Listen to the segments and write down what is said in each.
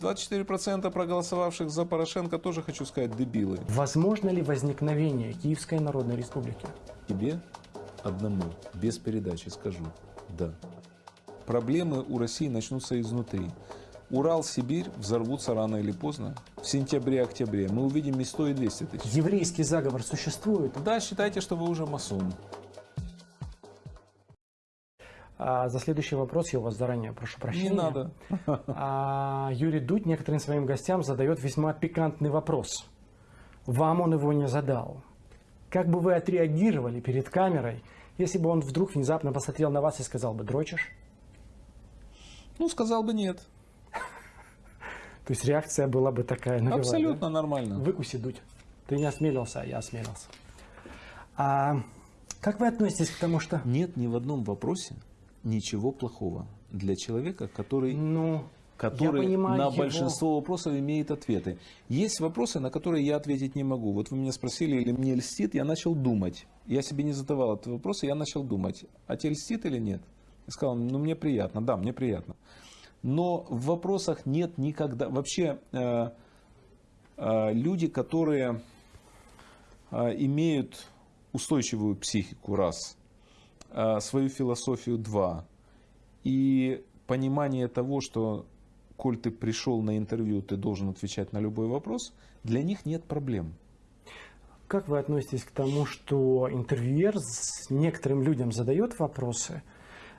24% проголосовавших за Порошенко тоже, хочу сказать, дебилы. Возможно ли возникновение Киевской Народной Республики? Тебе одному, без передачи скажу, да. Проблемы у России начнутся изнутри. Урал, Сибирь взорвутся рано или поздно. В сентябре-октябре мы увидим и 100, и 200 тысяч. Еврейский заговор существует? Да, считайте, что вы уже масон. А за следующий вопрос я у вас заранее прошу прощения. Не надо. А, Юрий Дудь некоторым своим гостям задает весьма пикантный вопрос. Вам он его не задал. Как бы вы отреагировали перед камерой, если бы он вдруг внезапно посмотрел на вас и сказал бы «дрочишь»? Ну, сказал бы нет. То есть реакция была бы такая. Навела, Абсолютно да? нормально. Выкуси, Дудь. Ты не осмелился, а я осмелился. А как вы относитесь к тому, что... Нет ни в одном вопросе ничего плохого для человека, который, Ну, который понимаю на его- большинство вопросов имеет ответы. Есть вопросы, на которые я ответить не могу. Вот вы меня спросили, или мне льстит, я начал думать. Я себе не задавал этот вопрос, я начал думать, а тебе льстит или нет? Я сказал, ну мне приятно, да, мне приятно. Но в вопросах нет никогда... Вообще э, э, люди, которые э, имеют устойчивую психику, раз, свою философию, два, и понимание того, что коль ты пришел на интервью, ты должен отвечать на любой вопрос, для них нет проблем. Как вы относитесь к тому, что интервьюер с некоторым людям задает вопросы,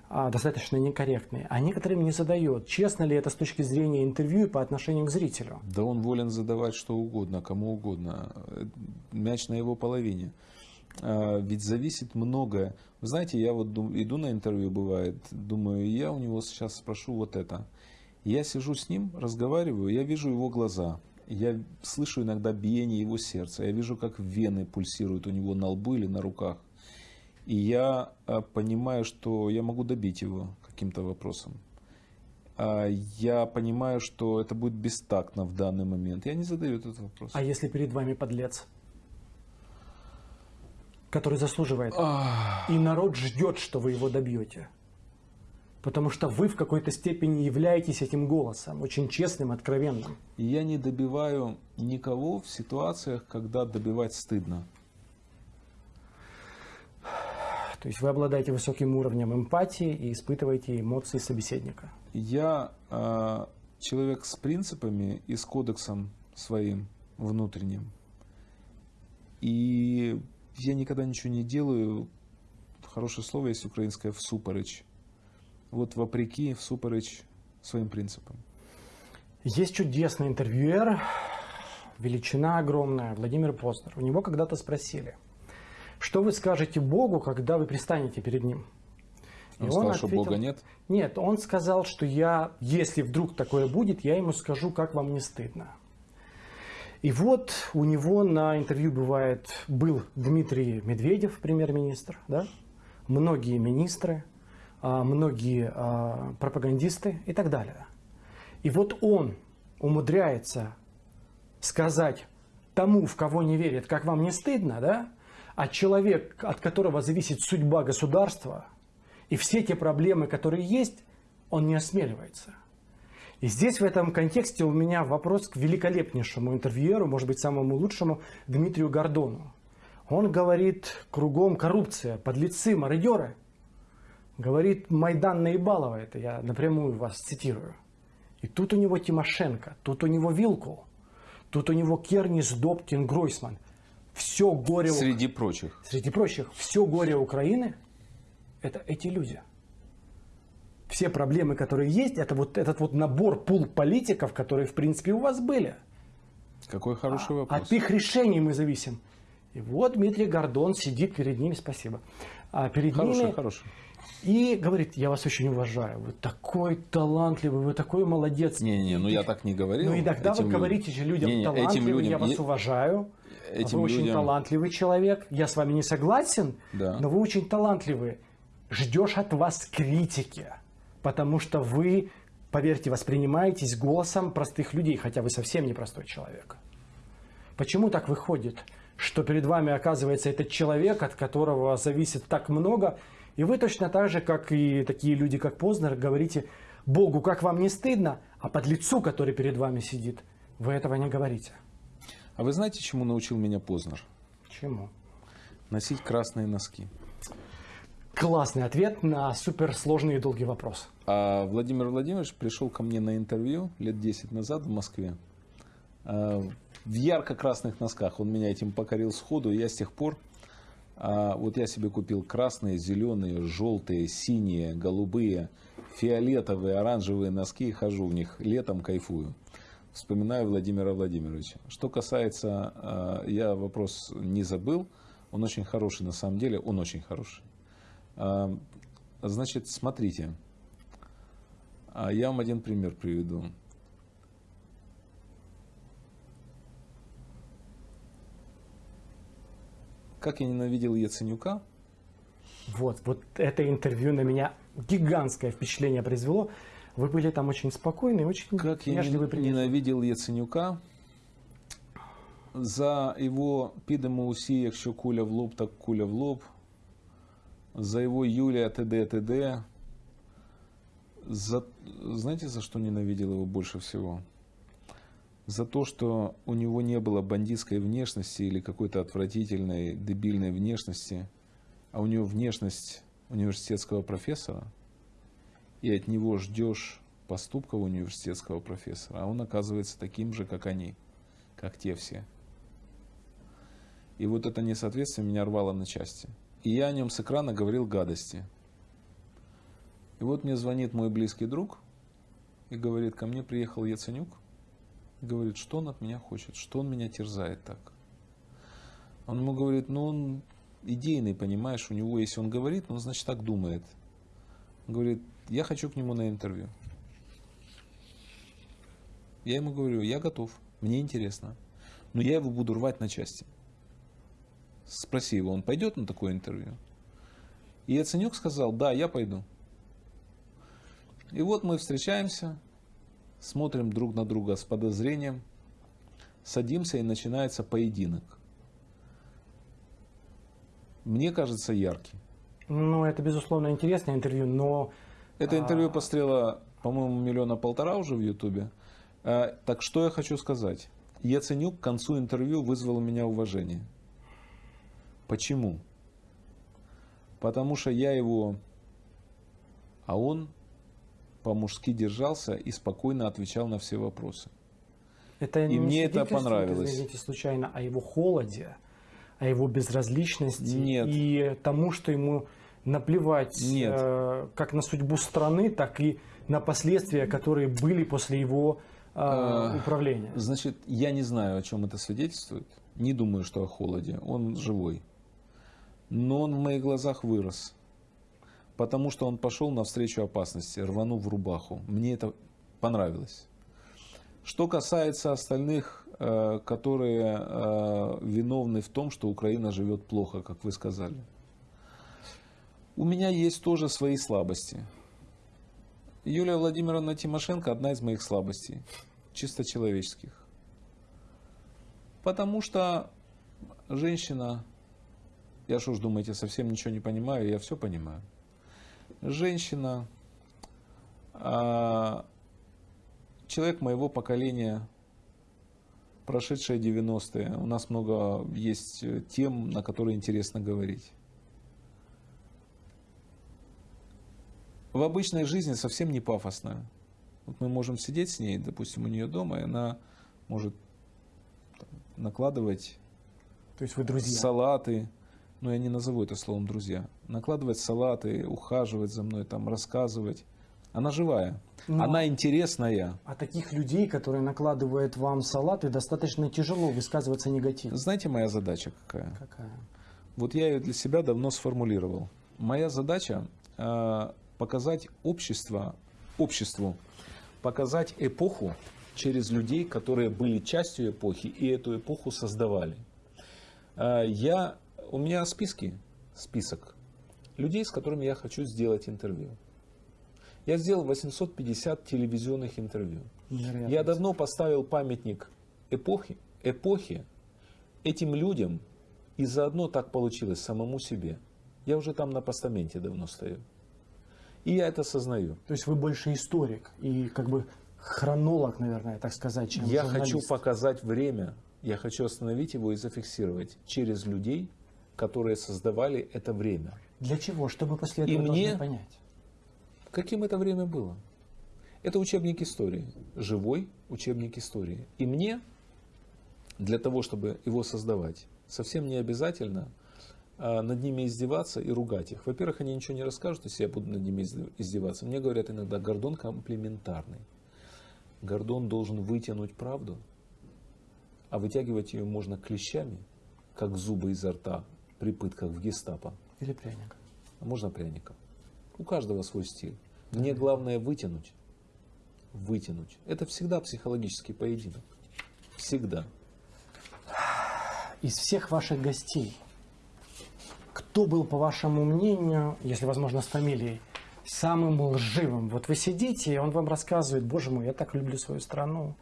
а, достаточно некорректные, а некоторым не задает? Честно ли это с точки зрения интервью и по отношению к зрителю? Да он волен задавать что угодно, кому угодно. Э, Мяч на его половине. А, Ведь зависит многое. Вы знаете, я вот иду на интервью, бывает, думаю, я у него сейчас спрошу вот это. Я сижу с ним, разговариваю, я вижу его глаза. Я слышу иногда биение его сердца. Я вижу, как вены пульсируют у него на лбу или на руках. И я а, понимаю, что я могу добить его каким-то вопросом. А, Я понимаю, что это будет бестактно в данный момент. Я не задаю этот вопрос. А если перед вами подлец, который заслуживает, и народ ждет, что вы его добьете? Потому что вы в какой-то степени являетесь этим голосом, очень честным, откровенным. Я не добиваю никого в ситуациях, когда добивать стыдно. То есть вы обладаете высоким уровнем эмпатии и испытываете эмоции собеседника. Я а, человек с принципами и с кодексом своим внутренним. И я никогда ничего не делаю. Хорошее слово есть украинское всупереч. Вот вопреки всупереч своим принципам. Есть чудесный интервьюер, величина огромная, Владимир Познер. У него когда-то спросили, что вы скажете Богу, когда вы пристанете перед Ним? И Он сказал, что ответил- Бога нет. Нет, он сказал, что я, если вдруг такое будет, я ему скажу, как вам не стыдно. И вот у него на интервью бывает, был Дмитрий Медведев, премьер-министр, да? многие министры, а, многие а, пропагандисты и так далее. И вот он умудряется сказать тому, в кого не верит, как вам не стыдно, да? А человек, от которого зависит судьба государства и все те проблемы, которые есть, он не осмеливается. И здесь в этом контексте у меня вопрос к великолепнейшему интервьюеру, может быть, самому лучшему, Дмитрию Гордону. Он говорит, кругом коррупция, подлецы, мародеры. Говорит, Майдан наебалово, это я напрямую вас цитирую. И тут у него Тимошенко, тут у него Вилкул, тут у него Кернис, Добкин, Гройсман. Все горе... Среди прочих. Среди прочих, все горе Украины – это эти люди. Все проблемы, которые есть, это вот этот вот набор пул политиков, которые, в принципе, у вас были. Какой хороший вопрос. От их решений мы зависим. И вот Дмитрий Гордон сидит перед ними, спасибо, а перед Хороший, ними хороший. и говорит, я вас очень уважаю, вы такой талантливый, вы такой молодец. Не-не, ну я так не говорил. Ну иногда этим вы говорите же людям, Не-не, талантливый, этим людям я вас е- уважаю, этим вы очень людям- талантливый человек, я с вами не согласен, Да. но вы очень талантливый. Ждешь от вас критики, потому что вы, поверьте, воспринимаетесь голосом простых людей, хотя вы совсем не простой человек. Почему так выходит, что перед вами оказывается этот человек, от которого зависит так много, и вы точно так же, как и такие люди, как Познер, говорите Богу, как вам не стыдно, А под лицу, который перед вами сидит, вы этого не говорите. А вы знаете, чему научил меня Познер? Чему? Носить красные носки. Классный ответ на суперсложный и долгий вопрос. А Владимир Владимирович пришел ко мне на интервью лет 10 назад в Москве. А, В ярко-красных носках. Он меня этим покорил сходу. Я с тех пор, а, вот я себе купил красные, зеленые, желтые, синие, голубые, фиолетовые, оранжевые носки и хожу в них. Летом кайфую. Вспоминаю Владимира Владимировича. Что касается, а, я вопрос не забыл. Он очень хороший на самом деле. Он очень хороший. Значит, смотрите. А я вам один пример приведу. Как я ненавидел Яценюка, Вот, вот это интервью на меня гигантское впечатление произвело. Вы были там очень спокойны, очень как я ненавидел Яценюка за его підемо усі, якщо куля в лоб, так куля в лоб, за его Юлия т.д. т.д. За, знаете, за что ненавидел его больше всего? За то, что у него не было бандитской внешности или какой-то отвратительной, дебильной внешности, а у него внешность университетского профессора, и от него ждешь поступков университетского профессора, а он оказывается таким же, как они, как те все. И вот это несоответствие меня рвало на части. И я о нем с экрана говорил гадости. И вот мне звонит мой близкий друг и говорит, ко мне приехал Яценюк, и говорит, что он от меня хочет, что он меня терзает так. Он ему говорит, ну он идейный, понимаешь, у него, если он говорит, он значит так думает. Он говорит, я хочу к нему на интервью. Я ему говорю, я готов, мне интересно, но я его буду рвать на части. Спроси его, он пойдет на такое интервью? И Яценюк сказал, да, я пойду. И вот мы встречаемся, смотрим друг на друга с подозрением, садимся и начинается поединок. Мне кажется, яркий. Ну, это, безусловно, интересное интервью, но Это А. интервью пострело, по-моему, миллиона полтора уже в Ютубе. А, Так что я хочу сказать. Яценюк к концу интервью вызвал у меня уважение. Почему? Потому что я его, а он по-мужски держался и спокойно отвечал на все вопросы. это И не мне это понравилось. Извините, случайно, о его холоде, о его безразличности Нет. и тому, что ему наплевать Нет. э, как на судьбу страны, так и на последствия, которые были после его э, Э, управления. Значит, я не знаю, о чем это свидетельствует. Не думаю, что о холоде. Он живой. Но он в моих глазах вырос. Потому что он пошел навстречу опасности, рванув в рубаху. Мне это понравилось. Что касается остальных, э, которые э, виновны в том, что Украина живет плохо, как вы сказали. У меня есть тоже свои слабости. Юлия Владимировна Тимошенко одна из моих слабостей, чисто человеческих. Потому что женщина, я что ж думаете, совсем ничего не понимаю, я все понимаю. Женщина, а, человек моего поколения, прошедшие 90-е, у нас много есть э, тем, на которые интересно говорить. в обычной жизни совсем не пафосная. Вот мы можем сидеть с ней, допустим, у нее дома, и она может накладывать То есть вы друзья. салаты, ну я не назову это словом друзья, накладывать салаты, ухаживать за мной, там, рассказывать. Она живая, Но- она интересная. А таких людей, которые накладывают вам салаты, достаточно тяжело высказываться негативно. Знаете, моя задача какая? Какая? Вот я ее для себя давно сформулировал. Моя задача э, показать общество, обществу, показать эпоху через людей, которые были частью эпохи и эту эпоху создавали. Э, я, у меня списки, список людей, с которыми я хочу сделать интервью. Я сделал 850 телевизионных интервью. Невероятно. Я давно поставил памятник эпохи, эпохи этим людям, и заодно так получилось самому себе. Я уже там на постаменте давно стою. И я это осознаю. То есть вы больше историк и как бы хронолог, наверное, так сказать, чем Я журналист. хочу показать время, я хочу остановить его и зафиксировать через людей, которые создавали это время. Для чего? Чтобы после И этого мне- должны понять. Каким это время было? Это учебник истории, живой учебник истории. И мне для того, чтобы его создавать, совсем не обязательно а, над ними издеваться и ругать их. Во-первых, они ничего не расскажут, если я буду над ними изд- издеваться. Мне говорят иногда, Гордон комплементарный. Гордон должен вытянуть правду, а вытягивать ее можно клещами, как зубы изо рта при пытках в гестапо, Или пряник. а можно пряником. У каждого свой стиль. Мне главное вытянуть. Вытянуть. Это всегда психологический поединок. Всегда. Из всех ваших гостей, кто был, по вашему мнению, если возможно с фамилией, самым лживым? Вот вы сидите, и он вам рассказывает, боже мой, я так люблю свою страну.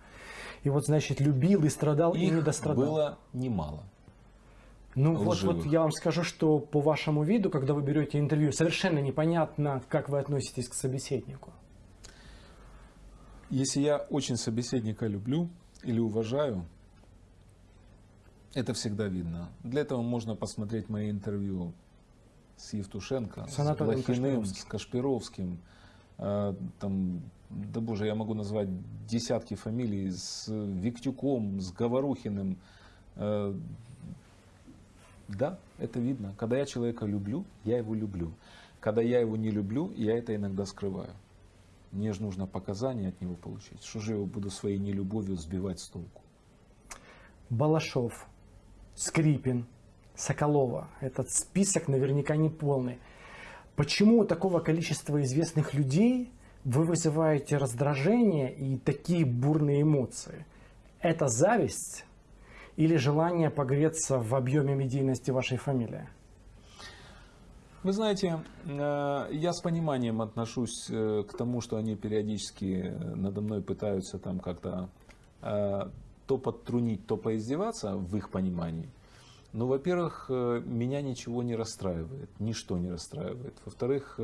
И вот, значит, любил и страдал, и не Их дострадал. было немало. Ну вот, лживых. вот я вам скажу, что по вашему виду, когда вы берете интервью, совершенно непонятно, как вы относитесь к собеседнику. Если я очень собеседника люблю или уважаю, это всегда видно. Для этого можно посмотреть мои интервью с Евтушенко, С с, Блохиным, Кашпировским. с Кашпировским. Э, Там, да боже, я могу назвать десятки фамилий с Виктюком, с Говорухиным. Э, Да, это видно. Когда я человека люблю, я его люблю. Когда я его не люблю, я это иногда скрываю. Мне же нужно показания от него получить. Что же я его буду своей нелюбовью сбивать с толку? Балашов, Скрипин, Соколова. Этот список наверняка не полный. Почему у такого количества известных людей вы вызываете раздражение и такие бурные эмоции? Это зависть или желание погреться в объеме медийности вашей фамилии? Вы знаете, э, я с пониманием отношусь э, к тому, что они периодически э, надо мной пытаются там как-то то подтрунить, то поиздеваться в их понимании. Но, во-первых, меня ничего не расстраивает, ничто не расстраивает. Во-вторых,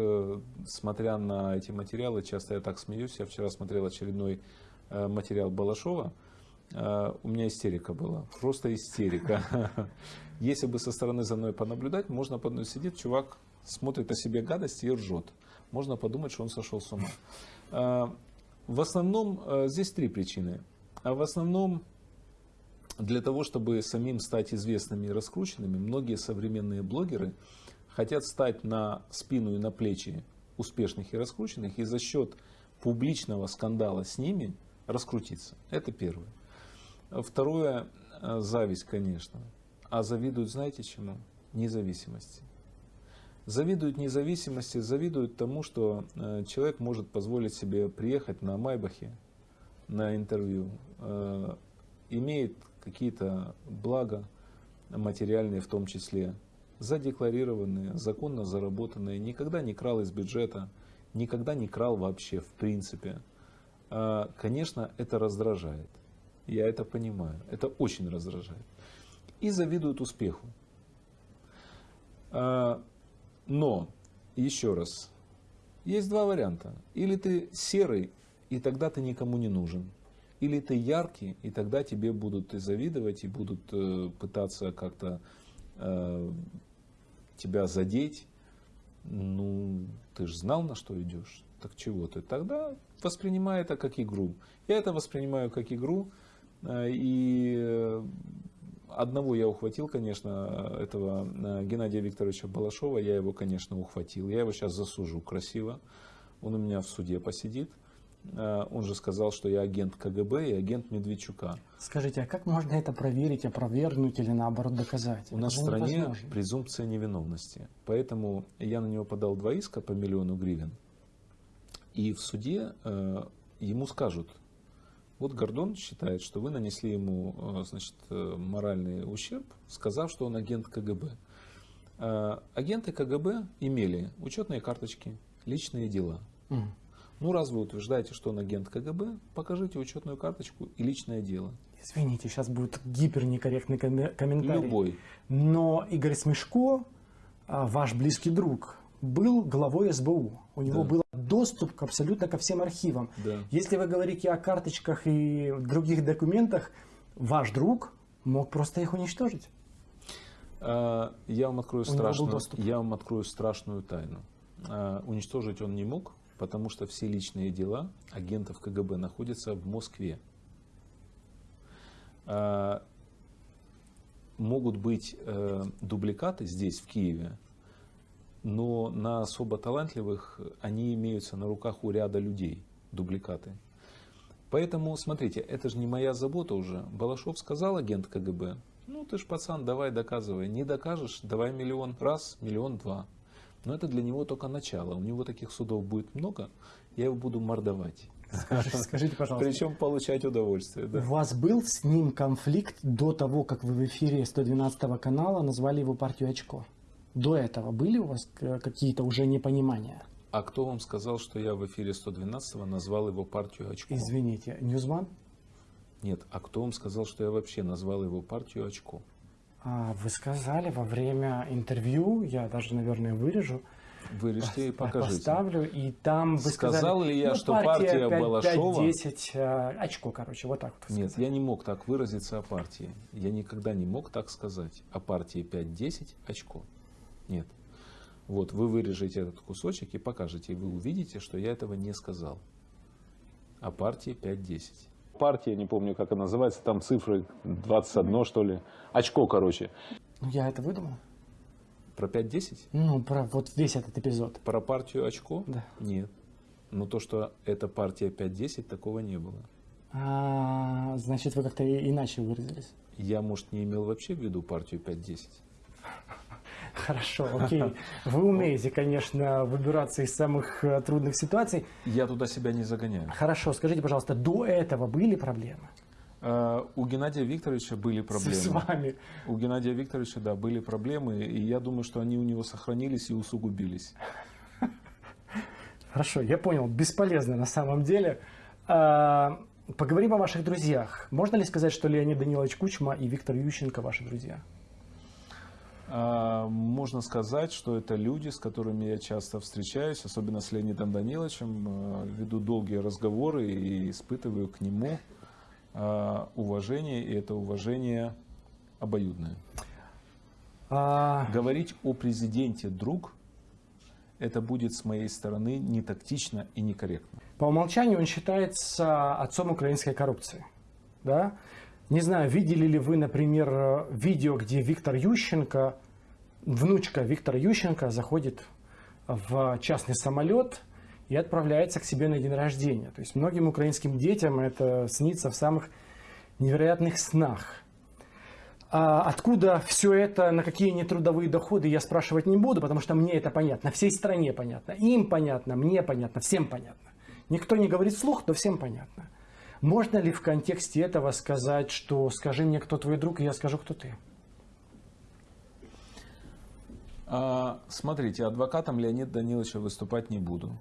смотря на эти материалы, часто я так смеюсь. Я вчера смотрел очередной материал Балашова. Э, У меня истерика была, просто истерика. Если бы со стороны за мной понаблюдать, можно подумать, сидит чувак, смотрит о себе гадости и ржет. Можно подумать, что он сошел с ума. Э, В основном э, здесь три причины. А в основном для того, чтобы самим стать известными и раскрученными, многие современные блогеры хотят стать на спину и на плечи успешных и раскрученных и за счет публичного скандала с ними раскрутиться. Это первое. Второе, э, зависть, конечно. А завидуют, знаете чему? Независимости. Завидуют независимости, завидуют тому, что э, человек может позволить себе приехать на Майбахе на интервью, э, имеет какие-то блага материальные в том числе, задекларированные, законно заработанные, никогда не крал из бюджета, никогда не крал вообще в принципе. Конечно, это раздражает. Я это понимаю. Это очень раздражает. И завидуют успеху. А, Но, еще раз, есть два варианта. Или ты серый, и тогда ты никому не нужен. Или ты яркий, и тогда тебе будут и завидовать, и будут э, пытаться как-то э, тебя задеть. Ну, ты же знал, на что идешь. Так чего ты? Тогда воспринимай это как игру. Я это воспринимаю как игру. Э, И э, одного я ухватил, конечно, этого э, Геннадия Викторовича Балашова. Я его, конечно, ухватил. Я его сейчас засужу красиво. Он у меня в суде посидит. Он же сказал, что я агент КГБ и агент Медведчука. Скажите, а как можно это проверить, опровергнуть или наоборот доказать? У Это нас в стране невозможно. презумпция невиновности. Поэтому я на него подал два иска по миллиону гривен. И в суде э, ему скажут, вот Гордон считает, что вы нанесли ему э, значит, э, моральный ущерб, сказав, что он агент КГБ. Э, агенты КГБ имели учетные карточки, личные дела. Мгм. Ну, раз вы утверждаете, что он агент КГБ, покажите учетную карточку и личное дело. Извините, сейчас будет гипернекорректный коме- комментарий. Любой. Но Игорь Смешко, а, ваш близкий друг, был главой СБУ. У него Да. было доступ к абсолютно ко всем архивам. Да. Если вы говорите о карточках и других документах, ваш друг мог просто их уничтожить. А, Я вам открою страшную, я вам открою страшную тайну. А, Уничтожить он не мог, потому что все личные дела агентов КГБ находятся в Москве. А, Могут быть э, дубликаты здесь, в Киеве, но на особо талантливых они имеются на руках у ряда людей, дубликаты. Поэтому, смотрите, это же не моя забота уже. Балашов сказал агент КГБ, ну ты ж пацан, давай доказывай. Не докажешь, давай миллион раз, миллион два. Но это для него только начало. У него таких судов будет много, я его буду мордовать. Скажите, скажите, пожалуйста, Причем получать удовольствие. Да. у вас был с ним конфликт до того, как вы в эфире 112 канала назвали его партию очко? До этого были у вас э, какие-то уже непонимания? А кто вам сказал, что я в эфире 112 назвал его партию очко? Извините, NewsOne? Нет, а кто вам сказал, что я вообще назвал его партию очко? А, вы сказали во время интервью, я даже, наверное, вырежу, Вырежьте и покажите. поставлю, и там вы Сказал сказали, ли я, ну, что партия 5, Балашова- 10 э, очко, короче, вот так вот. Нет, сказали. я не мог так выразиться о партии. Я никогда не мог так сказать. О партии 5-10 очко. Нет. Вот вы вырежете этот кусочек и покажете, и вы увидите, что я этого не сказал. О партии 5-10. Партия, не помню, как она называется, там цифры 21, что ли. Очко, короче. Ну, я это выдумал. Про 5-10? Ну, про вот весь этот эпизод. Про партию очко? Да. Нет. Но то, что это партия 5-10, такого не было. А, значит, вы как-то иначе выразились. Я, может, не имел вообще в виду партию 5-10. Хорошо, окей. Вы умеете, конечно, выбираться из самых э, трудных ситуаций. Я туда себя не загоняю. Хорошо, скажите, пожалуйста, до этого были проблемы А, У Геннадия Викторовича были проблемы. с вами? У Геннадия Викторовича, да, были проблемы, и я думаю, что они у него сохранились и усугубились. Хорошо, я понял, бесполезно на самом деле. А, Поговорим о ваших друзьях. Можно ли сказать, что Леонид Данилович Кучма и Виктор Ющенко ваши друзья? А, Можно сказать, что это люди, с которыми я часто встречаюсь, особенно с Леонидом Даниловичем, э, веду долгие разговоры и испытываю к нему а, уважение, и это уважение обоюдное. А, Говорить о президенте друг, это будет с моей стороны не тактично и некорректно. По умолчанию он считается отцом украинской коррупции. Да? Не знаю, видели ли вы, например, э, видео, где Виктор Ющенко, внучка Виктора Ющенко, заходит в частный самолет и отправляется к себе на день рождения. То есть многим украинским детям это снится в самых невероятных снах. А откуда все это, на какие нетрудовые доходы, я спрашивать не буду, потому что мне это понятно, всей стране понятно, им понятно, мне понятно, всем понятно. Никто не говорит вслух, но всем понятно. Можно ли в контексте этого сказать, что скажи мне, кто твой друг, и я скажу, кто ты? А, Смотрите, адвокатом Леонида Даниловича выступать не буду.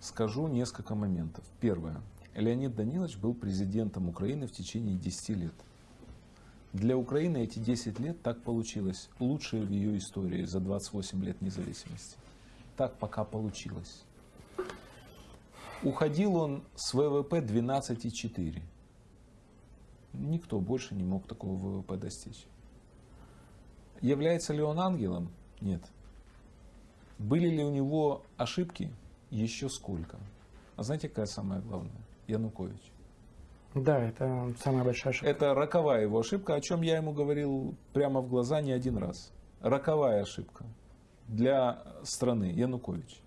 Скажу несколько моментов. Первое. Леонид Данилович был президентом Украины в течение 10 лет. Для Украины эти 10 лет так получилось. Лучшие в ее истории за 28 лет независимости. Так пока получилось. Уходил он с ВВП 12,4. Никто больше не мог такого ВВП достичь. Является ли он ангелом? Нет. Были ли у него ошибки? Еще сколько. А знаете, какая самая главная? Янукович. Да, это самая большая ошибка. Это роковая его ошибка, о чем я ему говорил прямо в глаза не один раз. Роковая ошибка для страны Янукович.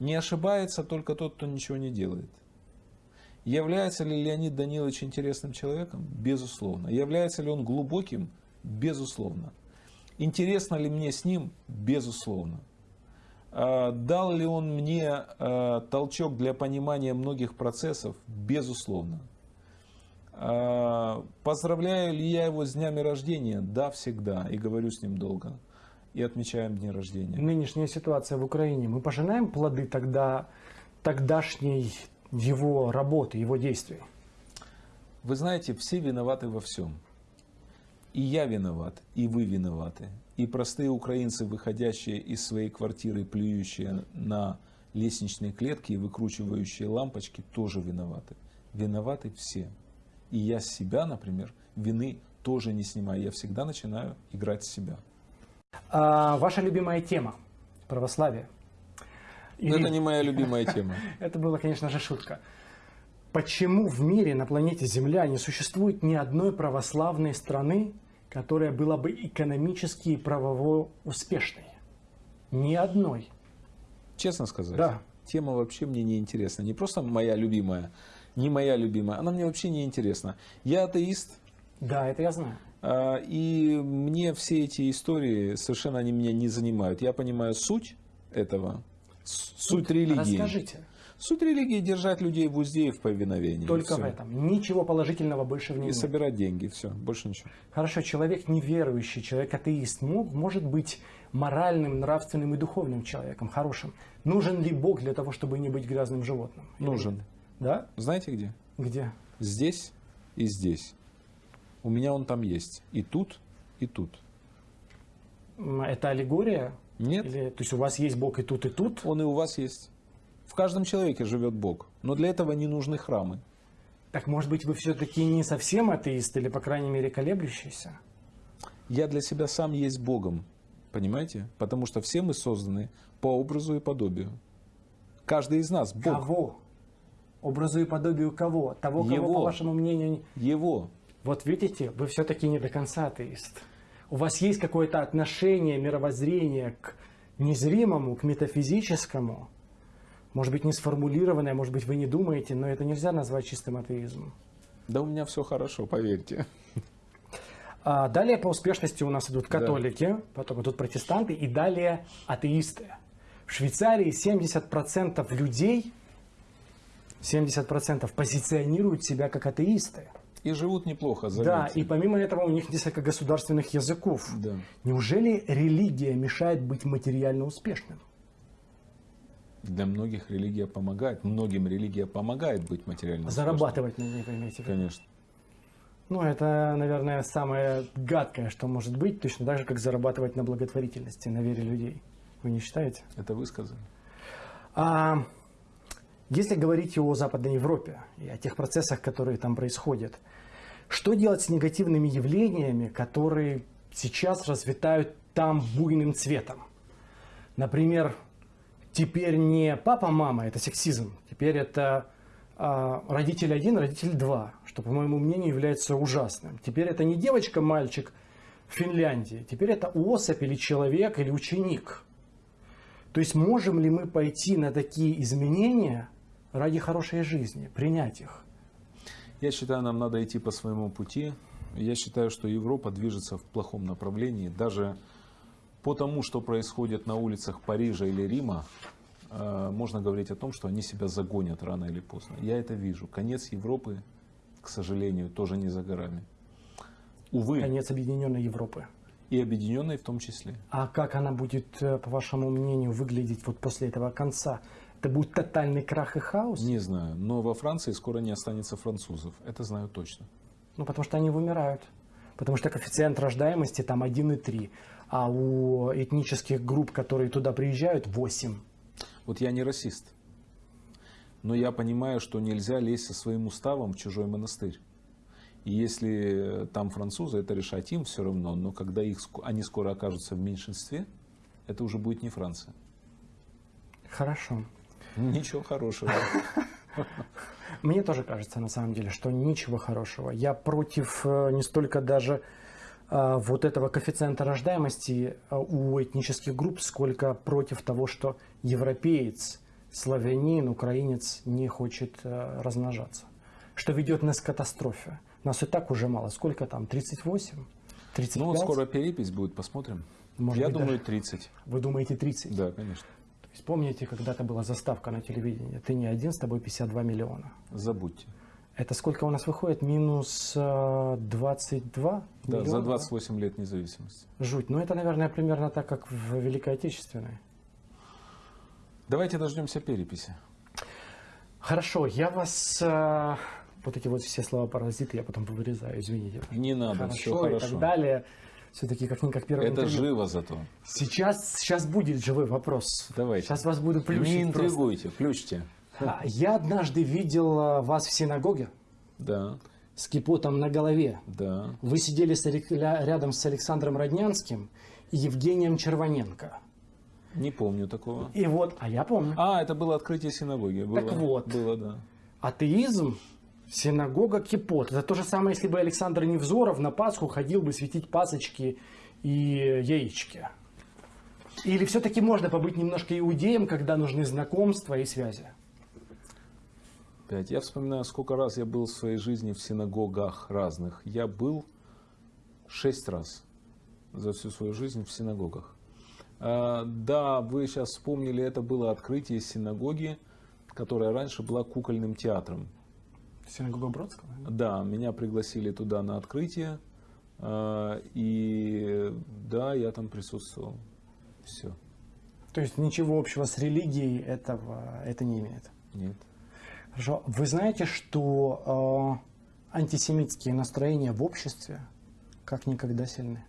Не ошибается только тот, кто ничего не делает. Является ли Леонид Данилович интересным человеком? Безусловно. Является ли он глубоким? Безусловно. Интересно ли мне с ним? Безусловно. А, Дал ли он мне а, толчок для понимания многих процессов? Безусловно. А, Поздравляю ли я его с днями рождения? Да, всегда. И говорю с ним долго. И отмечаем дни рождения. Нынешняя ситуация в Украине, мы пожинаем плоды тогда тогдашней его работы, его действий? Вы знаете, все виноваты во всем. И я виноват, и вы виноваты. И простые украинцы, выходящие из своей квартиры, плюющие на лестничные клетки и выкручивающие лампочки тоже виноваты. Виноваты все. И я с себя, например, вины тоже не снимаю. Я всегда начинаю играть с себя. А, ваша любимая тема – православие. Но Ну, это не моя любимая тема. Это была, конечно же, шутка. Почему в мире на планете Земля не существует ни одной православной страны, которая была бы экономически и правово успешной? Ни одной. Честно сказать, Да. тема вообще мне не интересна. Не просто моя любимая, не моя любимая, она мне вообще не интересна. Я атеист, Да, это я знаю. А, и мне все эти истории совершенно они меня не занимают. Я понимаю суть этого, суть религии. Расскажите. Суть религии держать людей в узде и в повиновении. Только Всё. в этом. Ничего положительного больше в ней И нет. собирать деньги, все, больше ничего. Хорошо, человек неверующий, человек атеист мог, может быть моральным, нравственным и духовным человеком, хорошим. Нужен ли Бог для того, чтобы не быть грязным животным? Нужен. Да? Знаете где? Где? Здесь и здесь. У меня он там есть. И тут, и тут. Это аллегория? Нет, Или, то есть у вас есть Бог и тут, и тут? он и у вас есть. В каждом человеке живет Бог. Но для этого не нужны храмы. Так может быть вы все-таки не совсем атеист или, по крайней мере, колеблющийся? Я для себя сам есть Богом. Понимаете? Потому что все мы созданы по образу и подобию. Каждый из нас Бог. Кого? Образу и подобию кого? Того, кого, Его. по вашему мнению... не- Его. Вот видите, вы все-таки не до конца атеист. У вас есть какое-то отношение, мировоззрение к незримому, к метафизическому. Может быть, не сформулированное, может быть, вы не думаете, но это нельзя назвать чистым атеизмом. Да у меня все хорошо, поверьте. А далее по успешности у нас идут католики, потом идут протестанты и далее атеисты. В Швейцарии 70% людей, 70% позиционируют себя как атеисты. И живут неплохо, Да, заметьте. и помимо этого у них несколько государственных языков. Да. Неужели религия мешает быть материально успешным? Для многих религия помогает. Многим религия помогает быть материально успешным. Зарабатывать на ней, виду? Конечно. Ну, это, наверное, самое гадкое, что может быть, точно так же, как зарабатывать на благотворительности, на вере людей. Вы не считаете? Это вы сказали. А если говорить о Западной Европе и о тех процессах, которые там происходят, что делать с негативными явлениями, которые сейчас расцветают там буйным цветом? Например, теперь не папа-мама, это сексизм, теперь это а, родитель один, родитель два, что, по моему мнению, является ужасным. Теперь это не девочка-мальчик в Финляндии, теперь это особь или человек или ученик. То есть можем ли мы пойти на такие изменения ради хорошей жизни, принять их? Я считаю, нам надо идти по своему пути. Я считаю, что Европа движется в плохом направлении. Даже по тому, что происходит на улицах Парижа или Рима, э, можно говорить о том, что они себя загонят рано или поздно. Я это вижу. Конец Европы, к сожалению, тоже не за горами. Увы, Конец объединенной Европы. и объединенной в том числе. А как она будет, э, по вашему мнению, выглядеть вот после этого конца? Это будет тотальный крах и хаос? Не знаю, но во Франции скоро не останется французов. Это знаю точно. Ну, потому что они вымирают. Потому что коэффициент рождаемости там 1,3. А у этнических групп, которые туда приезжают, 8. Вот я не расист. Но я понимаю, что нельзя лезть со своим уставом в чужой монастырь. И если там французы, это решать им все равно. Но когда их, они скоро окажутся в меньшинстве, это уже будет не Франция. Хорошо. Ничего хорошего. Мне тоже кажется, на самом деле, что ничего хорошего. Я против э, не столько даже э, вот этого коэффициента рождаемости э, у этнических групп, сколько против того, что европеец, славянин, украинец не хочет размножаться. Что ведет нас к катастрофе. Нас и так уже мало. Сколько там? 38? 35? Ну, скоро перепись будет, посмотрим. Может я быть, думаю, даже- 30. Вы думаете 30? Да, конечно. То есть помните, когда-то была заставка на телевидении? Ты не один, с тобой 52 миллиона. Забудьте. Это сколько у нас выходит? Минус э, 22 Да, за миллиона? 28 лет независимости. Жуть. Ну, это, наверное, примерно так, как в Великой Отечественной. Давайте дождемся переписи. Хорошо, я вас... э, вот эти вот все слова паразиты я потом вырезаю, извините. Не надо, Хорошо, все и хорошо. так далее. Все-таки как-никак первое Это интервью. живо зато. Сейчас, сейчас будет живой вопрос. Давайте. Сейчас вас буду Не плющить просто. интригуйте, включите. А, Я однажды видел а, вас в синагоге Да, с кипотом на голове. да. Вы сидели с рядом с Александром Роднянским и Евгением Червоненко. Не помню такого. И вот, а я помню, А, это было открытие синагоги. Было, Так вот. Было, да. атеизм, синагога, кипот. Это то же самое, если бы Александр Невзоров на Пасху ходил бы светить пасочки и яички. Или все-таки можно побыть немножко иудеем, когда нужны знакомства и связи? Пять. Я вспоминаю, сколько раз я был в своей жизни в синагогах разных. Я был шесть раз за всю свою жизнь в синагогах. А, да, вы сейчас вспомнили, это было открытие синагоги, которая раньше была кукольным театром. Синагога Бродского? Да, меня пригласили туда на открытие. а, И да, я там присутствовал. Все. То есть ничего общего с религией этого это не имеет. Нет. Хорошо. Вы знаете, что э, антисемитские настроения в обществе как никогда сильны?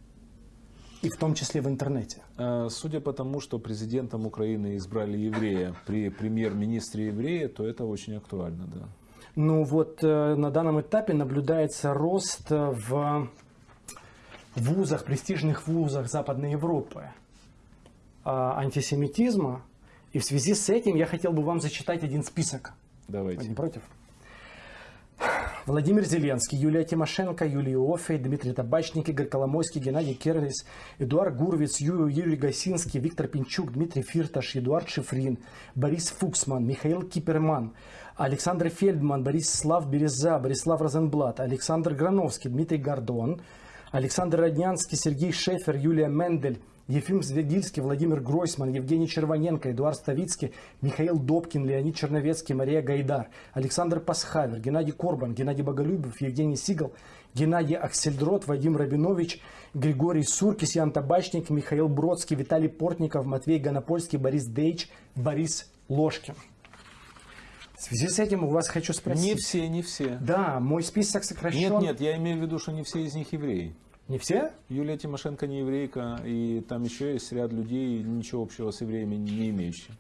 И в том числе в интернете. А, Судя по тому, что президентом Украины избрали еврея при премьер-министре еврея, то это очень актуально, да. Ну вот э, на данном этапе наблюдается рост э, в вузах, престижных вузах Западной Европы а, антисемитизма. И в связи с этим я хотел бы вам зачитать один список. Вы не Давайте. против? Владимир Зеленский, Юлия Тимошенко, Юлия Офей, Дмитрий Табачник, Игорь Коломойский, Геннадий Керлис, Эдуард Гурвиц, Юрий Гасинский, Виктор Пинчук, Дмитрий Фирташ, Эдуард Шифрин, Борис Фуксман, Михаил Киперман, Александр Фельдман, Борислав Береза, Борислав Розенблат, Александр Грановский, Дмитрий Гордон, Александр Роднянский, Сергей Шефер, Юлия Мендель, Ефим Звегильский, Владимир Гройсман, Евгений Червоненко, Эдуард Ставицкий, Михаил Добкин, Леонид Черновецкий, Мария Гайдар, Александр Пасхавер, Геннадий Корбан, Геннадий Боголюбов, Евгений Сигал, Геннадий Аксельдрот, Вадим Рабинович, Григорий Суркис, Ян Табачник, Михаил Бродский, Виталий Портников, Матвей Гонопольский, Борис Дейч, Борис Ложкин. В связи с этим у вас хочу спросить. Не все, не все. Да, мой список сокращен. Нет, нет, я имею в виду, что не все из них евреи. Не все? Юлия Тимошенко не еврейка, и там еще есть ряд людей, ничего общего с евреями не имеющих.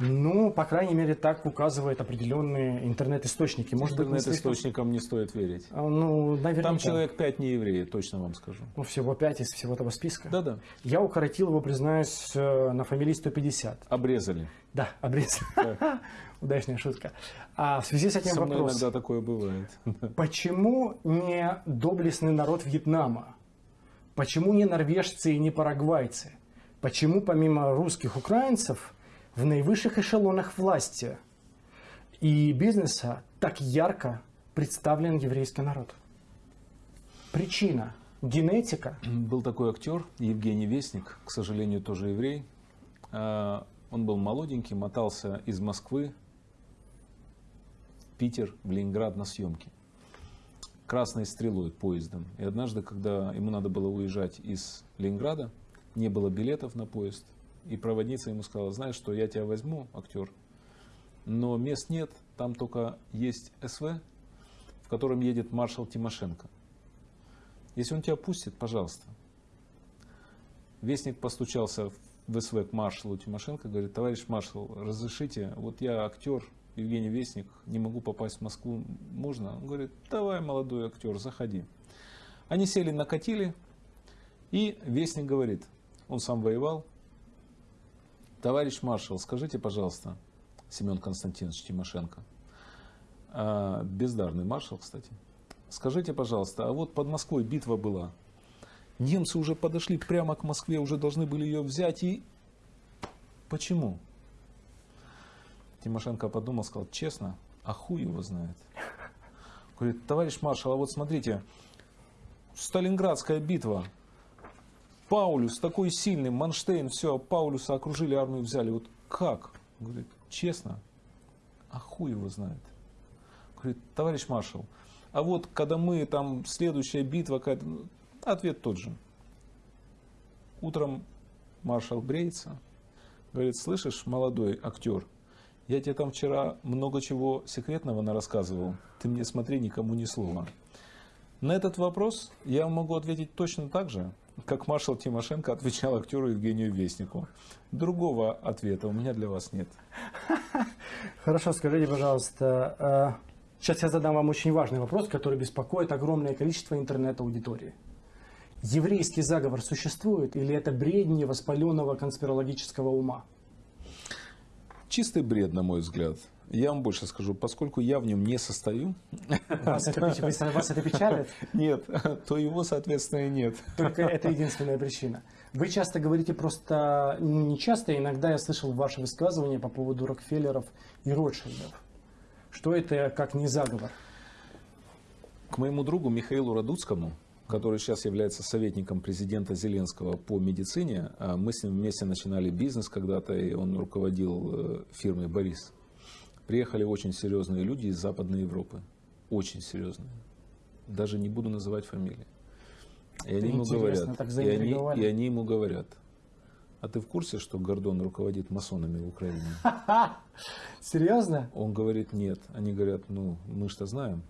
Ну, по крайней мере, так указывают определенные интернет-источники. Может Интернет-источникам не стоит верить. А, Ну, наверняка. Там человек пять не евреи, точно вам скажу. Ну, всего пять из всего этого списка. Да-да. Я укоротил его, признаюсь, э, на фамилии 150. Обрезали. Да, обрез. Да. Удачная шутка. А в связи с этим Со вопрос. иногда такое бывает. Почему не доблестный народ Вьетнама? Почему не норвежцы и не парагвайцы? Почему помимо русских украинцев в наивысших эшелонах власти и бизнеса так ярко представлен еврейский народ? Причина – генетика. Был такой актер Евгений Вестник, к сожалению, тоже еврей. А, Он был молоденький, мотался из Москвы Питер, в Ленинград на съемки. Красной стрелой поездом. И однажды, когда ему надо было уезжать из Ленинграда, не было билетов на поезд, и проводница ему сказала, знаешь что, я тебя возьму, актер, но мест нет, там только есть СВ, в котором едет маршал Тимошенко. Если он тебя пустит, пожалуйста. Вестник постучался в СВ к маршалу Тимошенко, говорит, товарищ маршал, разрешите, вот я актер, Евгений Вестник, не могу попасть в Москву, можно? Он говорит, давай, молодой актер, заходи. Они сели, накатили, и Вестник говорит, он сам воевал, товарищ маршал, скажите, пожалуйста, Семен Константинович Тимошенко, а, бездарный маршал, кстати, скажите, пожалуйста, а вот под Москвой битва была, Немцы уже подошли прямо к Москве, уже должны были ее взять. И почему? Тимошенко подумал, сказал, честно, а хуй его знает. Говорит, товарищ маршал, а вот смотрите, Сталинградская битва. Паулюс такой сильный, Манштейн, все, Паулюса окружили, армию взяли. Вот как? Говорит, честно, а хуй его знает. Говорит, товарищ маршал, а вот когда мы там, следующая битва, какая-то, ну, Ответ тот же. Утром маршал бреется, говорит, слышишь, молодой актер, я тебе там вчера много чего секретного нарассказывал, ты мне смотри, никому ни слова. На этот вопрос я могу ответить точно так же, как маршал Тимошенко отвечал актеру Евгению Вестнику. Другого ответа у меня для вас нет. Хорошо, скажите, пожалуйста, э, сейчас я задам вам очень важный вопрос, который беспокоит огромное количество интернет-аудитории. Еврейский заговор существует или это бредни воспаленного конспирологического ума? Чистый бред, на мой взгляд. Я вам больше скажу, поскольку я в нем не состою, Вас это, вас это печалит? нет, то его, соответственно, и нет. Только это единственная причина. Вы часто говорите просто, ну не часто, иногда я слышал ваши высказывания по поводу Рокфеллеров и Ротшильдов. Что это как не заговор? К моему другу Михаилу Радуцкому, который сейчас является советником президента Зеленского по медицине, а мы с ним вместе начинали бизнес когда-то, и он руководил э, фирмой «Борис». Приехали очень серьезные люди из Западной Европы. Очень серьезные. Даже не буду называть фамилии. И они ему говорят, и они, и они ему говорят, а ты в курсе, что Гордон руководит масонами в Украине? Серьезно? Он говорит, нет. Они говорят, ну, мы что знаем.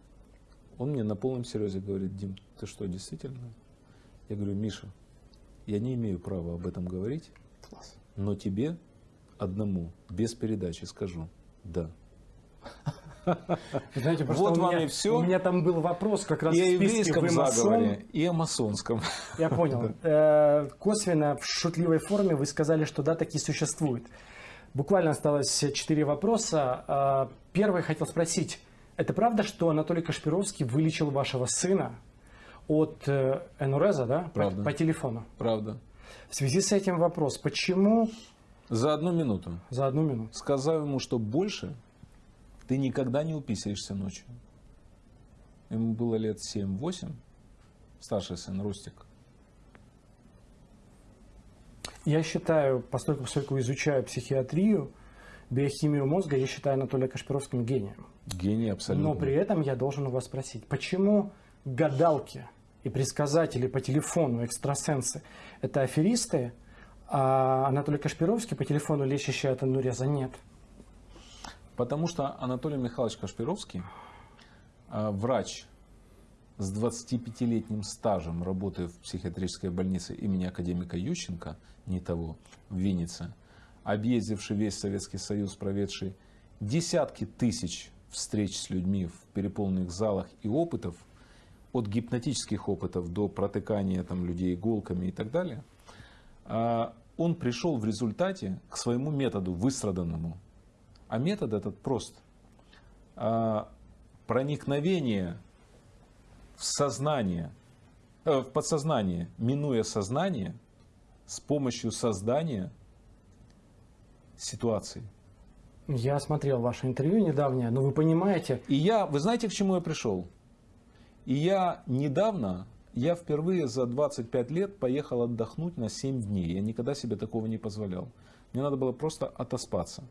Он мне на полном серьезе говорит, Дим, ты что, действительно? Я говорю, Миша, я не имею права об этом говорить, но тебе одному, без передачи скажу, да. Знаете, просто Вот у вам меня, и всё. У меня там был вопрос как раз И о в списке еврейском «Вы масон?» заговоре, и о масонском. Я понял. Э, Косвенно, в шутливой форме вы сказали, что да, такие существуют. Буквально осталось четыре вопроса. А, Первый хотел спросить. Это правда, что Анатолий Кашпировский вылечил вашего сына от э, энуреза, да? По- Правда. По, телефону. Правда. В связи с этим вопрос. Почему За одну минуту. за одну минуту? Сказал ему, что больше ты никогда не уписаешься ночью. Ему было лет 7-8, старший сын Рустик. Я считаю, поскольку, поскольку изучаю психиатрию, биохимию мозга, я считаю Анатолия Кашпировским гением. Гений абсолютно. Но при этом я должен у вас спросить, почему гадалки и предсказатели по телефону, экстрасенсы, это аферисты, а Анатолий Кашпировский по телефону лечащий от ануреза нет? Потому что Анатолий Михайлович Кашпировский, а, врач с 25-летним стажем работы в психиатрической больнице имени академика Ющенко, не того, в Виннице, объездивший весь Советский Союз, проведший десятки тысяч встреч с людьми в переполненных залах и опытов, от гипнотических опытов до протыкания там, людей иголками и так далее, а, он пришел в результате к своему методу, выстраданному. А метод этот прост. А, Проникновение в сознание, э, в подсознание, минуя сознание, с помощью создания ситуации. Я смотрел ваше интервью недавнее, но вы понимаете, И я, вы знаете, к чему я пришел? И я недавно, я впервые за 25 лет поехал отдохнуть на 7 дней. Я никогда себе такого не позволял. Мне надо было просто отоспаться.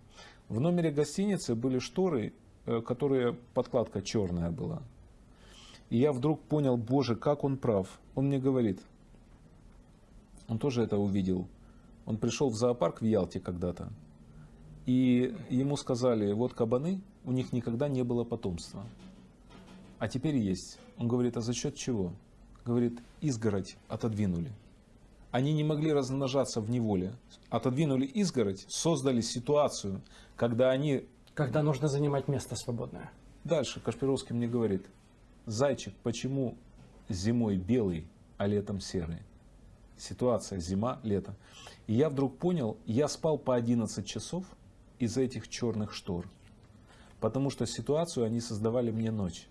В номере гостиницы были шторы, э, которые подкладка черная была. И я вдруг понял, боже, как он прав. Он мне говорит, он тоже это увидел. Он пришел в зоопарк в Ялте когда-то. И ему сказали, вот кабаны, у них никогда не было потомства. А теперь есть. Он говорит, а за счет чего? Говорит, изгородь отодвинули. Они не могли размножаться в неволе. Отодвинули изгородь, создали ситуацию, когда они... когда нужно занимать место свободное. Дальше Кашпировский мне говорит, зайчик, почему зимой белый, а летом серый? Ситуация зима, лето. И я вдруг понял, я спал по 11 часов из-за этих черных штор. Потому что ситуацию они создавали мне ночь.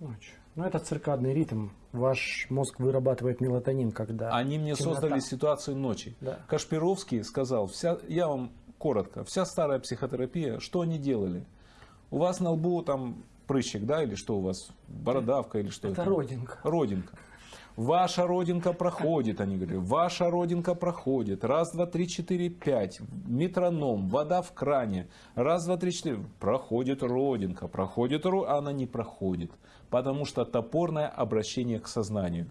Ночь. Ну, это циркадный ритм. Ваш мозг вырабатывает мелатонин, когда... Они мне темнота. создали ситуацию ночи. Да. Кашпировский сказал, вся, я вам коротко, вся старая психотерапия, что они делали? У вас на лбу там прыщик, да, или что у вас, бородавка или что Это это? родинка. Родинка. Ваша родинка проходит, они говорили, ваша родинка проходит. Раз, два, три, четыре, пять. Метроном, вода в кране. Раз, два, три, четыре. Проходит родинка, проходит ро... а она не проходит. Потому что топорное обращение к сознанию.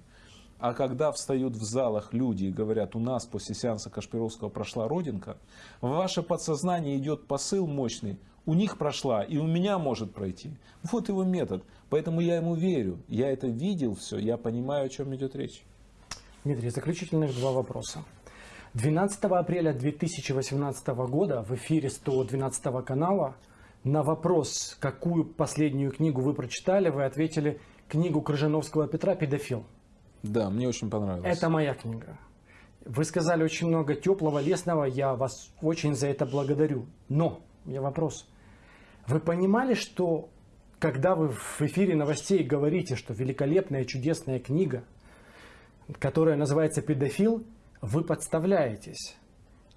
А когда встают в залах люди и говорят, у нас после сеанса Кашпировского прошла родинка, в ваше подсознание идет посыл мощный, у них прошла и у меня может пройти. Вот его метод. Поэтому я ему верю. Я это видел все, я понимаю, о чем идет речь. Дмитрий, заключительных два вопроса. 12 апреля 2018 года в эфире 112 канала на вопрос, какую последнюю книгу вы прочитали, вы ответили книгу Крыжановского Петра «Педофил». Да, мне очень понравилось. Это моя книга. Вы сказали очень много теплого, лесного, я вас очень за это благодарю. Но, у меня вопрос. Вы понимали, что когда вы в эфире новостей говорите, что великолепная, чудесная книга, которая называется «Педофил», вы подставляетесь.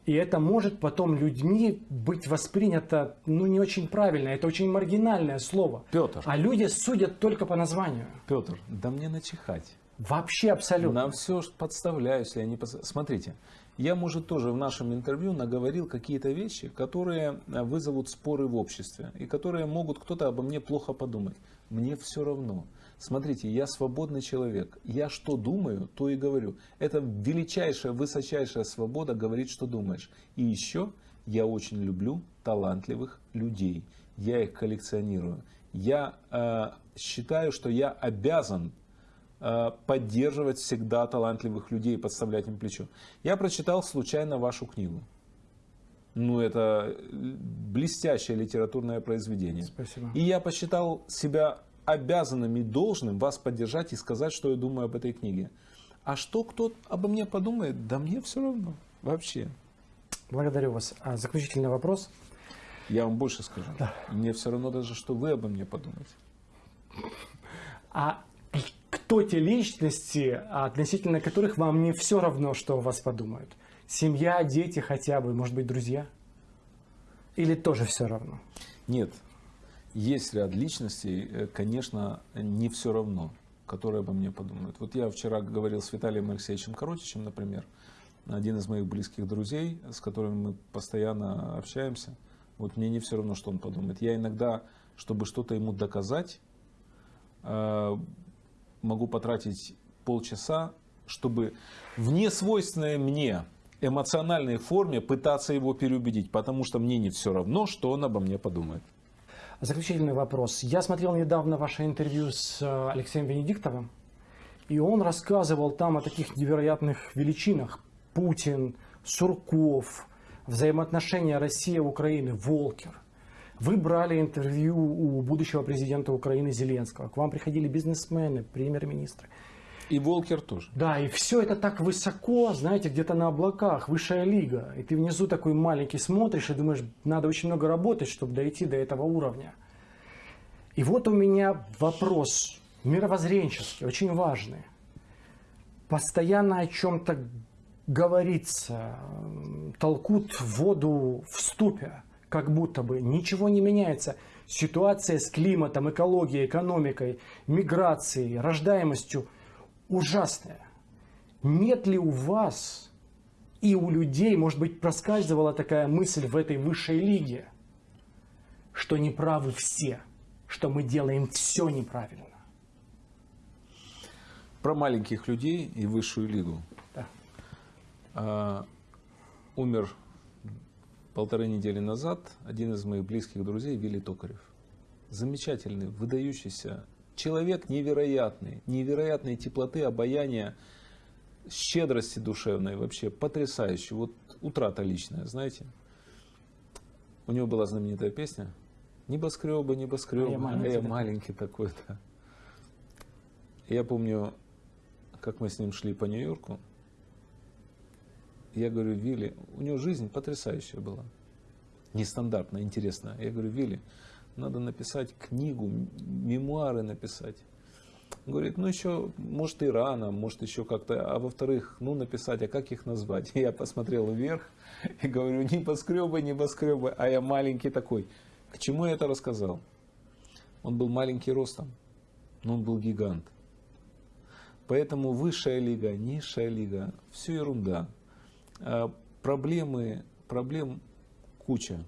И это может потом людьми быть воспринято ну, не очень правильно. Это очень маргинальное слово. Петр. А люди судят только по названию. Петр, да мне начихать. Вообще абсолютно. На все подставляюсь, я не подста- Смотрите, я, может, тоже в нашем интервью наговорил какие-то вещи, которые э, вызовут споры в обществе, и которые могут кто-то обо мне плохо подумать. Мне все равно. Смотрите, я свободный человек. Я что думаю, то и говорю. Это величайшая, высочайшая свобода говорить, что думаешь. И еще я очень люблю талантливых людей. Я их коллекционирую. Я э, считаю, что я обязан поддерживать всегда талантливых людей, подставлять им плечо. Я прочитал случайно вашу книгу. Ну, это блестящее литературное произведение. Спасибо. И я посчитал себя обязанным и должным вас поддержать и сказать, что я думаю об этой книге. А что кто обо мне подумает, да мне все равно. Вообще. Благодарю вас. А заключительный вопрос. Я вам больше скажу. Мне все равно даже, что вы обо мне подумаете. А кто те личности, относительно которых вам не все равно, что о вас подумают? Семья, дети хотя бы, может быть, друзья? Или тоже все равно? Нет. Есть ряд личностей, э, конечно, не все равно, которые обо мне подумают. Вот я вчера говорил с Виталием Алексеевичем Коротичем, например, один из моих близких друзей, с которыми мы постоянно общаемся. Вот мне не все равно, что он подумает. Я иногда, чтобы что-то ему доказать, э, могу потратить полчаса, чтобы в несвойственной мне эмоциональной форме пытаться его переубедить, потому что мне не все равно, что он обо мне подумает. Заключительный вопрос. Я смотрел недавно ваше интервью с э, Алексеем Венедиктовым, и он рассказывал там о таких невероятных величинах. Путин, Сурков, взаимоотношения Россия-Украины, Волкер. Вы брали интервью у будущего президента Украины Зеленского. К вам приходили бизнесмены, премьер-министры. И Волкер тоже. Да, и все это так высоко, знаете, где-то на облаках, высшая лига. И ты внизу такой маленький смотришь и думаешь, надо очень много работать, чтобы дойти до этого уровня. И вот у меня вопрос мировоззренческий, очень важный. Постоянно о чем-то говорится, толкут воду в ступе, как будто бы ничего не меняется. Ситуация с климатом, экологией, экономикой, миграцией, рождаемостью ужасная. Нет ли у вас и у людей, может быть, проскальзывала такая мысль в этой высшей лиге, что неправы все, что мы делаем все неправильно? Про маленьких людей и высшую лигу. Да. А, умер полторы недели назад один из моих близких друзей Вилли Токарев. Замечательный, выдающийся человек невероятный, невероятной теплоты, обаяния, щедрости душевной, вообще потрясающий. Вот утрата личная, знаете. У него была знаменитая песня «Небоскребы, небоскребы, А я маленький, а я маленький такой-то». Я помню, как мы с ним шли по Нью-Йорку. Я говорю, Вилли, у него жизнь потрясающая была. Нестандартная, интересная. Я говорю, Вилли, надо написать книгу, мемуары написать. Говорит, ну еще, может и рано, может еще как-то, а во-вторых, ну написать, а как их назвать? Я посмотрел вверх и говорю, небоскребы, небоскребы, а я маленький такой. К чему я это рассказал? Он был маленький ростом, но он был гигант. Поэтому высшая лига, низшая лига, все ерунда. А, Проблемы, проблем куча.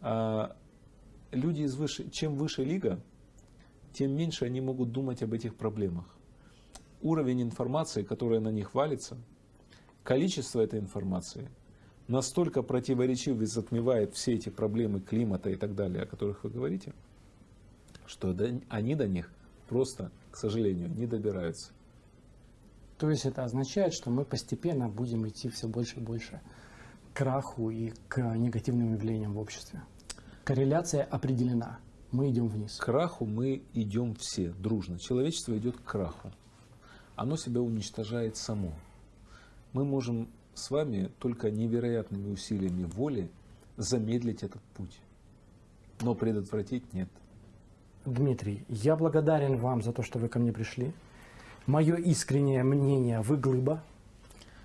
А Люди из выше, чем выше лига, тем меньше они могут думать об этих проблемах. Уровень информации, которая на них валится, количество этой информации настолько противоречив и затмевает все эти проблемы климата и так далее, о которых вы говорите, что они до них просто, к сожалению, не добираются. То есть это означает, что мы постепенно будем идти все больше и больше к краху и к негативным явлениям в обществе. Корреляция определена. Мы идем вниз. К краху мы идем все дружно. Человечество идет к краху. Оно себя уничтожает само. Мы можем с вами только невероятными усилиями воли замедлить этот путь. Но предотвратить нет. Дмитрий, я благодарен вам за то, что вы ко мне пришли. Мое искреннее мнение, вы глыба.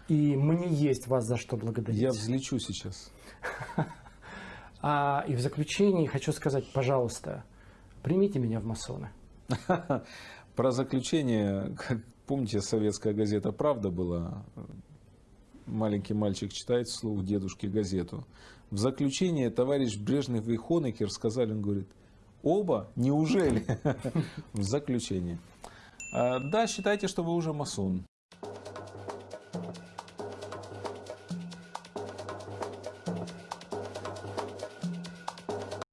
И мне есть вас за что благодарить. Я взлечу сейчас. А, и в заключении хочу сказать, пожалуйста, примите меня в масоны. Про заключение, как помните, советская газета «Правда» была? Маленький мальчик читает вслух дедушке газету. В заключение товарищ Брежнев и Хонекер сказали, он говорит, оба? Неужели? В заключение. А, Да, считайте, что вы уже масон.